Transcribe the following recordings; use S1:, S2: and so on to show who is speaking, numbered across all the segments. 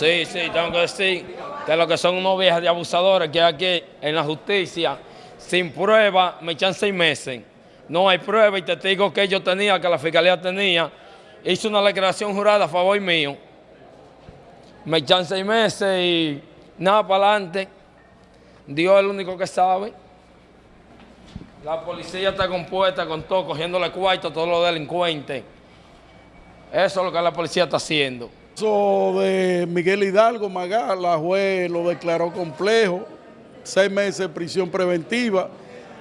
S1: Sí, sí, tengo que decir que lo que son unos viejas de abusadores que aquí en la justicia, sin prueba, me echan seis meses. No hay prueba y testigo que yo tenía, que la fiscalía tenía, hizo una declaración jurada a favor mío. Me echan seis meses y nada para adelante. Dios es el único que sabe. La policía está compuesta con todo, cogiéndole cuarto a todos los delincuentes. Eso es lo que la policía está haciendo.
S2: Eso de Miguel Hidalgo Magá, la juez lo declaró complejo, seis meses de prisión preventiva.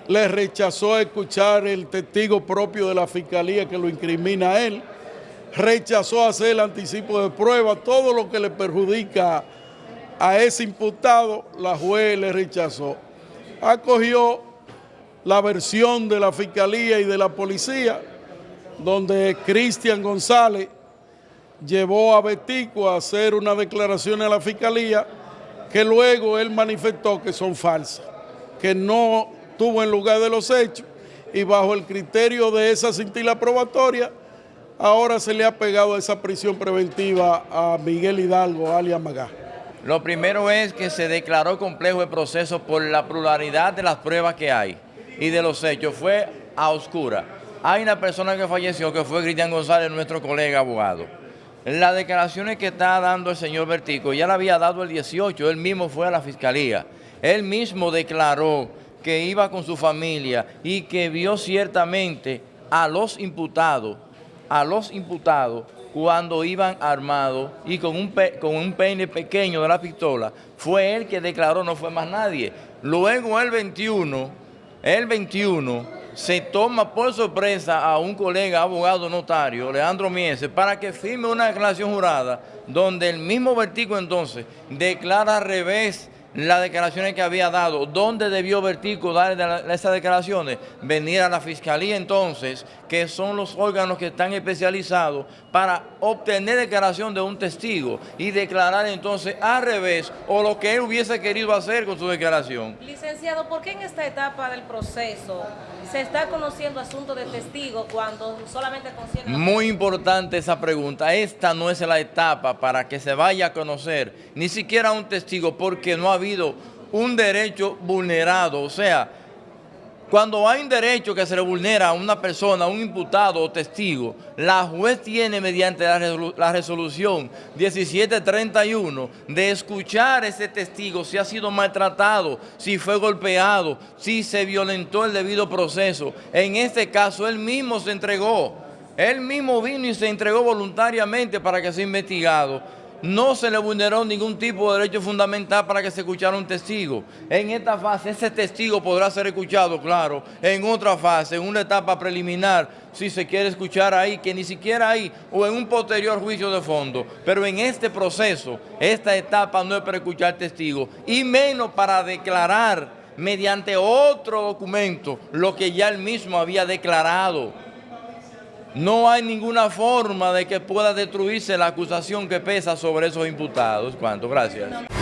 S2: Le rechazó escuchar el testigo propio de la fiscalía que lo incrimina a él. Rechazó hacer el anticipo de prueba, todo lo que le perjudica a ese imputado, la juez le rechazó. Acogió la versión de la Fiscalía y de la Policía, donde Cristian González llevó a Betico a hacer una declaración a la Fiscalía que luego él manifestó que son falsas, que no tuvo en lugar de los hechos y bajo el criterio de esa cintila probatoria, ahora se le ha pegado esa prisión preventiva a Miguel Hidalgo, alias Magá.
S3: Lo primero es que se declaró complejo el proceso por la pluralidad de las pruebas que hay y de los hechos fue a oscura. Hay una persona que falleció que fue Cristian González, nuestro colega abogado. Las declaraciones que está dando el señor Vertico ya la había dado el 18, él mismo fue a la fiscalía. Él mismo declaró que iba con su familia y que vio ciertamente a los imputados, a los imputados cuando iban armados y con un peine pequeño de la pistola. Fue él que declaró, no fue más nadie. Luego el 21 el 21 se toma por sorpresa a un colega abogado notario, Leandro Miese, para que firme una declaración jurada donde el mismo Vertigo entonces declara al revés las declaraciones que había dado, ¿dónde debió Vertico dar esas declaraciones? Venir a la Fiscalía entonces, que son los órganos que están especializados para obtener declaración de un testigo y declarar entonces al revés o lo que él hubiese querido hacer con su declaración.
S4: Licenciado, ¿por qué en esta etapa del proceso se está conociendo asuntos de testigo cuando solamente concierne...
S3: Muy importante esa pregunta. Esta no es la etapa para que se vaya a conocer ni siquiera un testigo porque no ha un derecho vulnerado. O sea, cuando hay un derecho que se le vulnera a una persona, a un imputado o testigo, la juez tiene mediante la resolución 1731 de escuchar ese testigo si ha sido maltratado, si fue golpeado, si se violentó el debido proceso. En este caso, él mismo se entregó. Él mismo vino y se entregó voluntariamente para que sea investigado no se le vulneró ningún tipo de derecho fundamental para que se escuchara un testigo. En esta fase, ese testigo podrá ser escuchado, claro. En otra fase, en una etapa preliminar, si se quiere escuchar ahí, que ni siquiera ahí, o en un posterior juicio de fondo. Pero en este proceso, esta etapa no es para escuchar testigos, y menos para declarar mediante otro documento lo que ya él mismo había declarado. No hay ninguna forma de que pueda destruirse la acusación que pesa sobre esos imputados. ¿Cuánto? Gracias.